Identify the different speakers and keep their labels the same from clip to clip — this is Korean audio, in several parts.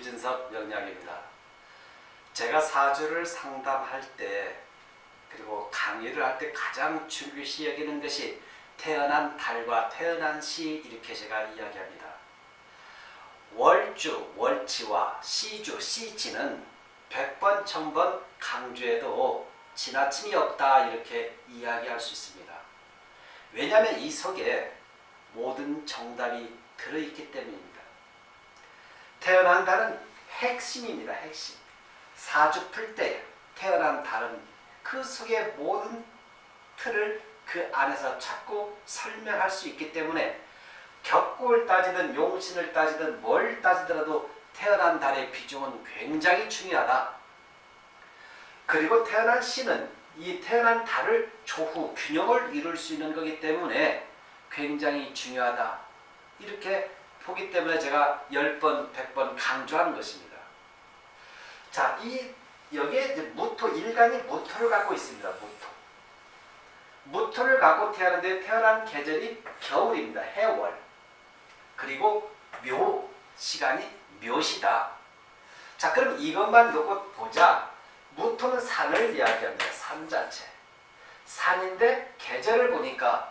Speaker 1: 유진석 명량입니다. 제가 사주를 상담할 때 그리고 강의를 할 때 가장 중요시 여기는 것이 태어난 달과 태어난 시 이렇게 제가 이야기합니다. 월주, 월치와 시주, 시지는 100번, 1000번 강조해도 지나침이 없다 이렇게 이야기할 수 있습니다. 왜냐하면 이 속에 모든 정답이 들어있기 때문입니다. 태어난 달은 핵심입니다. 핵심. 사주 풀 때 태어난 달은 그 속의 모든 틀을 그 안에서 찾고 설명할 수 있기 때문에 격국을 따지든 용신을 따지든 뭘 따지더라도 태어난 달의 비중은 굉장히 중요하다. 그리고 태어난 신은 이 태어난 달을 조후 균형을 이룰 수 있는 거기 때문에 굉장히 중요하다. 이렇게 보기 때문에 제가 10번, 100번 강조하는 것입니다. 자, 이 여기에 이제 무토, 일간이 무토를 갖고 있습니다. 무토. 무토를 갖고 태어났는데 태어난 계절이 겨울입니다. 해월. 그리고 묘, 시간이 묘시다. 자, 그럼 이것만 놓고 보자. 무토는 산을 이야기합니다. 산 자체. 산인데 계절을 보니까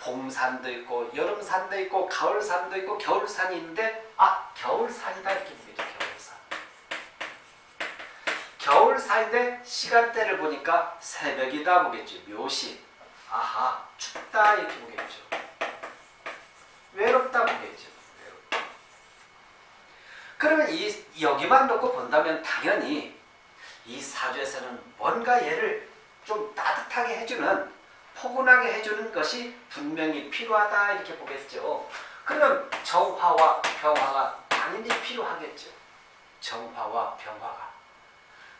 Speaker 1: 봄산도 있고 여름산도 있고 가을산도 있고 겨울산이 있는데 아 겨울산이다 이렇게 보겠죠. 겨울산. 겨울산인데 시간대를 보니까 새벽이다 보겠죠. 묘시. 아하 춥다 이렇게 보겠죠. 외롭다 보겠죠. 외롭다. 그러면 이 여기만 놓고 본다면 당연히 이 사주에서는 뭔가 얘를 좀 따뜻하게 해주는 포근하게 해주는 것이 분명히 필요하다 이렇게 보겠죠. 그러면 정화와 병화가 당연히 필요하겠죠. 정화와 병화가.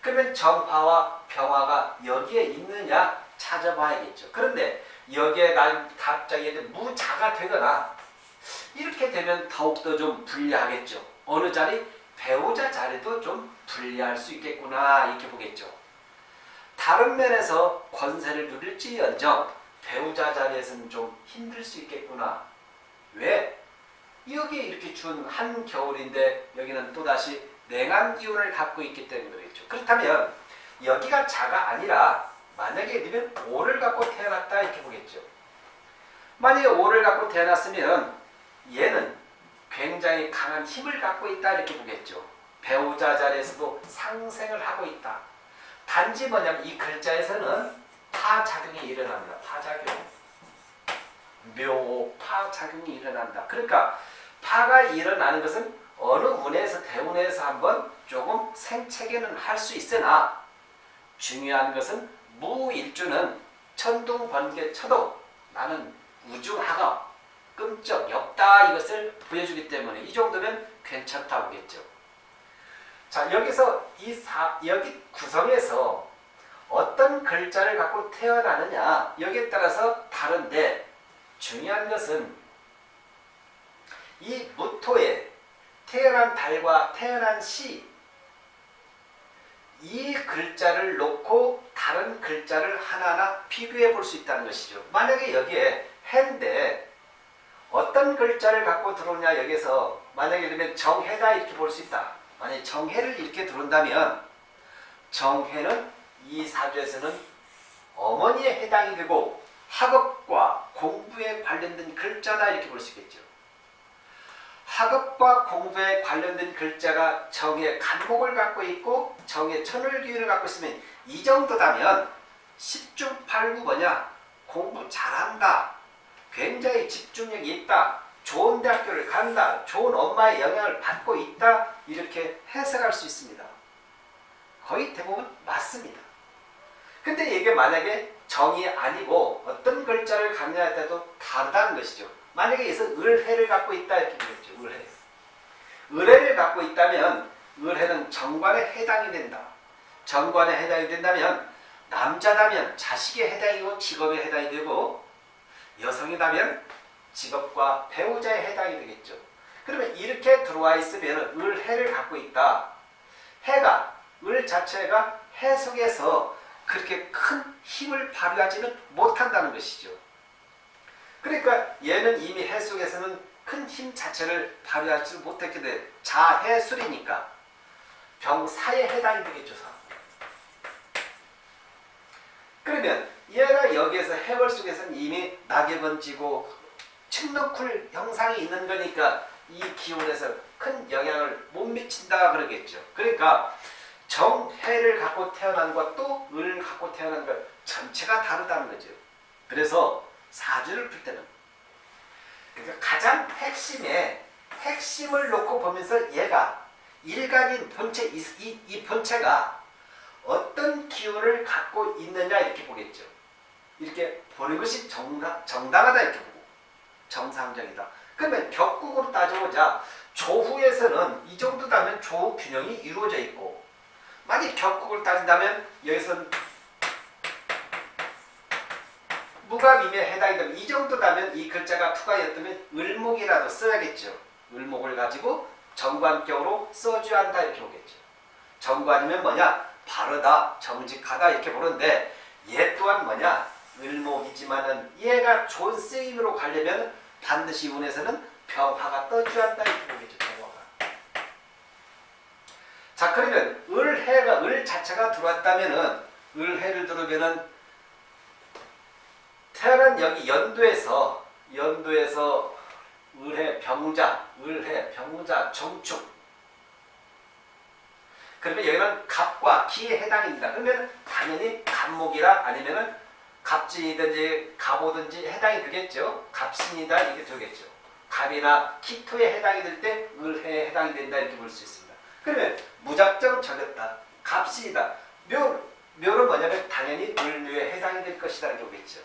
Speaker 1: 그러면 정화와 병화가 여기에 있느냐 찾아봐야겠죠. 그런데 여기에 난 갑자기 무자가 되거나 이렇게 되면 더욱더 좀 불리하겠죠. 어느 자리? 배우자 자리도 좀 불리할 수 있겠구나 이렇게 보겠죠. 다른 면에서 권세를 누릴지언정 배우자 자리에서는 좀 힘들 수 있겠구나. 왜? 여기에 이렇게 준 한겨울인데 여기는 또다시 냉한 기운을 갖고 있기 때문에 그렇죠. 그렇다면 여기가 자가 아니라 만약에 너는 오를 갖고 태어났다 이렇게 보겠죠. 만약에 오를 갖고 태어났으면 얘는 굉장히 강한 힘을 갖고 있다 이렇게 보겠죠. 배우자 자리에서도 상생을 하고 있다. 단지 뭐냐면 이 글자에서는 파작용이 일어납니다. 파작용. 묘, 파작용이 일어난다. 그러니까 파가 일어나는 것은 어느 운에서 대운에서 한번 조금 생체계는 할 수 있으나 중요한 것은 무일주는 천둥 번개 쳐도 나는 우중하가 끔쩍 없다 이것을 보여주기 때문에 이 정도면 괜찮다 보겠죠. 자 여기서 이 사, 여기 구성에서 어떤 글자를 갖고 태어나느냐 여기에 따라서 다른데 중요한 것은 이 무토에 태어난 달과 태어난 시 이 글자를 놓고 다른 글자를 하나하나 비교해 볼 수 있다는 것이죠. 만약에 여기에 해인데 어떤 글자를 갖고 들어오냐 여기서 만약에 그러면 정해다 이렇게 볼 수 있다. 만약에 정해를 이렇게 들어온다면 정해는 이 사주에서는 어머니에 해당이 되고 학업과 공부에 관련된 글자다 이렇게 볼 수 있겠죠. 학업과 공부에 관련된 글자가 정의 간목을 갖고 있고 정의 천을 기운을 갖고 있으면 이 정도다면 10중 8구 뭐냐? 공부 잘한다. 굉장히 집중력이 있다 좋은 대학교를 간다 좋은 엄마의 영향을 받고 있다 이렇게 해석할 수 있습니다 거의 대부분 맞습니다 근데 이게 만약에 정이 아니고 어떤 글자를 갖느냐에 따라도 다르다는 것이죠 만약에 여기서 을해를 갖고 있다 이렇게 보겠죠. 을해. 을해를 갖고 있다면 을해는 정관에 해당이 된다. 정관에 해당이 된다면 남자라면 자식에 해당이고 직업에 해당이 되고 여성이라면 직업과 배우자에 해당이 되겠죠. 그러면 이렇게 들어와 있으면 을 해를 갖고 있다. 해가 을 자체가 해 속에서 그렇게 큰 힘을 발휘하지는 못한다는 것이죠. 그러니까 얘는 이미 해 속에서는 큰 힘 자체를 발휘하지 못했기 때문에 자해술이니까 병사에 해당이 되겠죠. 사. 그러면 얘가 여기에서 해월 속에서는 이미 낙엽은 지고 측너쿨 형상이 있는 거니까 이 기온에서 큰 영향을 못 미친다 그러겠죠. 그러니까 정해를 갖고 태어난 것도 을을 갖고 태어난 것 전체가 다르다는 거죠. 그래서 사주를 풀 때는 그러니까 가장 핵심에 핵심을 놓고 보면서 얘가 일간인 본체 이, 이, 이 본체가 어떤 기운을 갖고 있느냐 이렇게 보겠죠. 이렇게 보는 것이 정당, 정당하다 이렇게 정상적이다. 그러면 격국으로 따져보자 조후에서는 이 정도 다면 조후 균형이 이루어져 있고 만약 격국을 따진다면 여기서는 무갑임에 해당이 되면 이 정도다면 이 글자가 투가였다면 을목이라도 써야겠죠. 을목을 가지고 정관격으로 써줘야 한다 이렇게 보겠죠. 정관이면 뭐냐? 바르다, 정직하다 이렇게 보는데 얘 또한 뭐냐? 을목이지만은 얘가 좋은 쓰임으로 가려면 반드시 운에서는 병화가 떠줘야 한다 이렇게 보겠죠. 병화가. 자 그러면 을해가 을 자체가 들어왔다면은 을해를 들으면은 태어난 여기 연도에서 연도에서 을해 병자, 을해 병자 정축 그러면 여기는 갑과 기에 해당입니다. 그러면 당연히 갑목이라 아니면은 갑진이든지 갑오든지 해당이 되겠죠. 갑신이다 이렇게 되겠죠. 갑이나 키토에 해당이 될 때 을해에 해당이 된다 이렇게 볼 수 있습니다. 그러면 무작정 적였다. 갑신이다. 묘, 묘는 뭐냐면 당연히 을묘에 해당이 될 것이다 이렇게 보겠죠.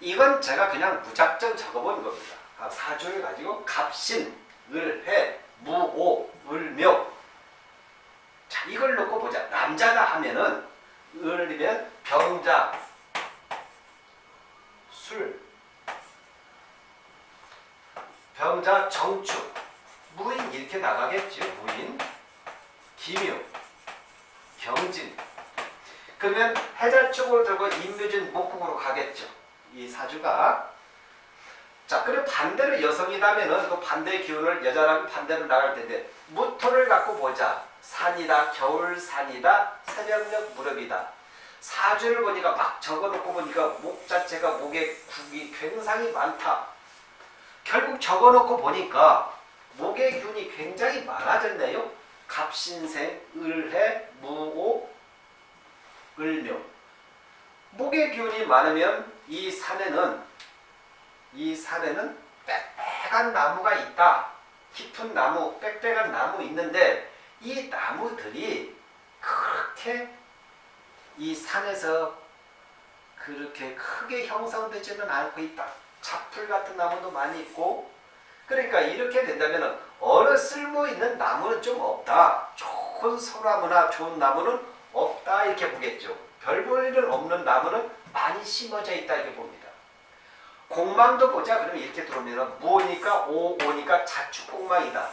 Speaker 1: 이건 제가 그냥 무작정 적어본 겁니다. 아, 사주를 가지고 갑신, 을해, 무오, 을묘 자 이걸 놓고 보자. 남자다 하면은 을이면 병자, 술, 병자, 정축, 무인 이렇게 나가겠죠. 무인, 기묘, 경진. 그러면 해자 쪽으로 들고 인묘진 목국으로 가겠죠. 이 사주가. 자 그럼 반대로 여성이라면은 그 반대의 기운을 여자라면 반대로 나갈 텐데 무토를 갖고 보자. 산이다 겨울산이다 새벽녘 무렵이다 사주를 보니까 막 적어놓고 보니까 목 자체가 목에 국이 굉장히 많다. 결국 적어놓고 보니까 목의 균이 굉장히 많아졌네요. 갑신생 을해 무오 을묘. 목의 기운이 많으면 이 산에는 이 산에는 빽빽한 나무가 있다. 깊은 나무, 빽빽한 나무 있는데 이 나무들이 그렇게 이 산에서 그렇게 크게 형성되지는 않고 있다. 잡풀 같은 나무도 많이 있고 그러니까 이렇게 된다면 어느 쓸모 있는 나무는 좀 없다. 좋은 소나무나 좋은 나무는 없다 이렇게 보겠죠. 별 볼 일은 없는 나무는 많이 심어져 있다 이렇게 봅니다. 공망도 보자 그러면 이렇게 들어오면 무오니까 오오니까 자축공망이다.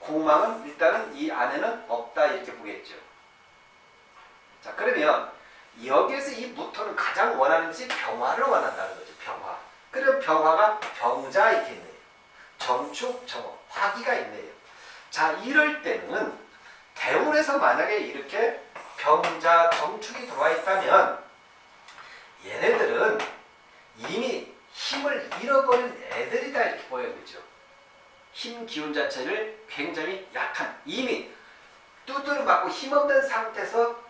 Speaker 1: 공망은 일단은 이 안에는 없다 이렇게 보겠죠. 자 그러면 여기에서 이 무토는 가장 원하는 것이 병화를 원한다는 거죠. 병화. 그럼 병화가 병자 이렇게 있네요. 정축, 정화, 화기가 있네요. 자 이럴 때는 대운에서 만약에 이렇게 병자, 정축이 들어와 있다면 얘네들은 이미 힘을 잃어버린 애들이다 이렇게 보여야되죠. 힘 기운 자체를 굉장히 약한 이미 두드려 맞고 힘없는 상태에서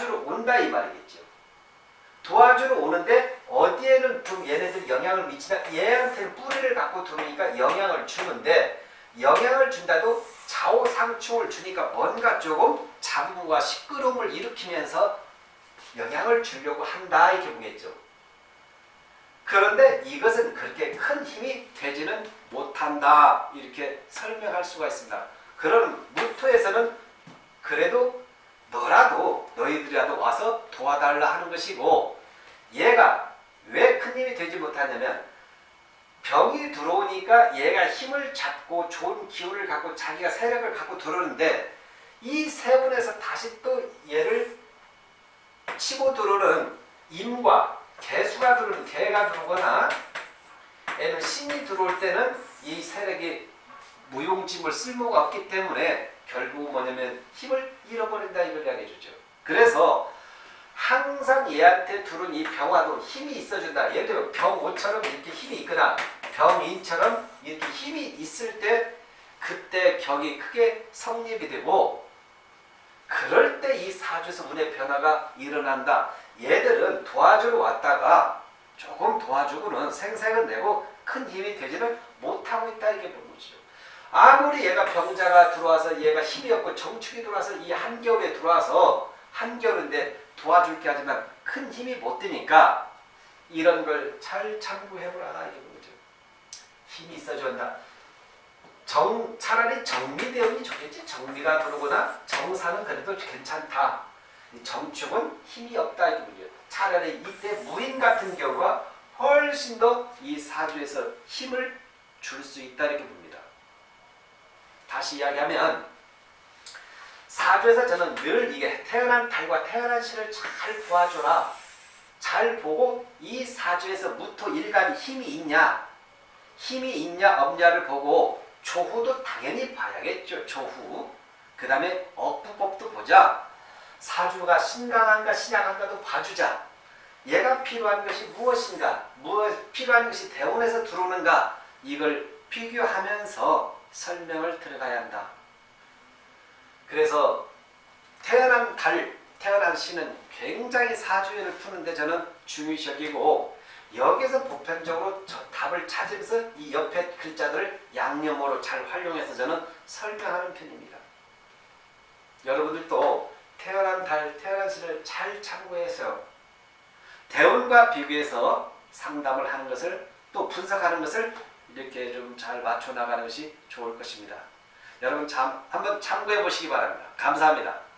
Speaker 1: 도와주러 온다 이 말이겠죠. 도와주러 오는데 어디에는 좀 얘네들 영향을 미치나 얘한테는 뿌리를 갖고 들어오니까 영향을 주는데 영향을 준다도 좌우상충을 주니까 뭔가 조금 잡음과 시끄러움을 일으키면서 영향을 주려고 한다 이렇게 보겠죠. 그런데 이것은 그렇게 큰 힘이 되지는 못한다 이렇게 설명할 수가 있습니다. 그런 무토에서는 그래도 너라도 너희들이라도 와서 도와달라 하는 것이고 얘가 왜 큰 힘이 되지 못하냐면 병이 들어오니까 얘가 힘을 잡고 좋은 기운을 갖고 자기가 세력을 갖고 들어오는데 이 세운에서 다시 또 얘를 치고 들어오는 임과 개수가 들어오는 개가 들어오거나 얘는 신이 들어올 때는 이 세력이 무용지물 쓸모가 없기 때문에 결국 뭐냐면 힘을 잃어버린다 이걸 이야기해 주죠. 그래서 항상 얘한테 두른 이 병화도 힘이 있어준다. 예를 들어 병오처럼 이렇게 힘이 있거나 병인처럼 이렇게 힘이 있을 때 그때 격이 크게 성립이 되고 그럴 때 이 사주에서 운의 변화가 일어난다. 얘들은 도와주러 왔다가 조금 도와주고는 생색을 내고 큰 힘이 되지는 못하고 있다 이게 본 거죠. 아무리 얘가 병자가 들어와서 얘가 힘이 없고 정축이 들어와서 이 한겨울에 들어와서 한겨울인데 도와줄 게 하지만 큰 힘이 못 되니까 이런 걸 잘 참고해보라 이게 본 거죠. 힘이 있어야 한다. 정 차라리 정리대응이 좋겠지. 정리가 들어오거나 정사는 그래도 괜찮다. 이 정축은 힘이 없다 문제. 차라리 이때 무인 같은 경우가 훨씬 더 이 사주에서 힘을 줄 수 있다 이렇게 봅니다. 다시 이야기하면 사주에서 저는 늘 이게 태어난 달과 태어난 신을 잘 도와줘라. 잘 보고 이 사주에서 무토 일간이 힘이 있냐 힘이 있냐 없냐를 보고 조후도 당연히 봐야겠죠. 조후. 그 다음에 억부법도 보자. 사주가 신강한가 신약한가도 봐주자. 얘가 필요한 것이 무엇인가, 무엇 필요한 것이 대원에서 들어오는가 이걸 비교하면서 설명을 들어가야 한다. 그래서 태어난 달, 태어난 신은 굉장히 사주연을 푸는데 저는 여기고 여기서 보편적으로 저 답을 찾으면서 이 옆에 글자들을 양념으로 잘 활용해서 저는 설명하는 편입니다. 여러분들도 태어난 달, 태어난 신을 잘 참고해서 대운과 비교해서 상담을 하는 것을 또 분석하는 것을 이렇게 좀 잘 맞춰 나가는 것이 좋을 것입니다. 여러분 참 한번 참고해 보시기 바랍니다. 감사합니다.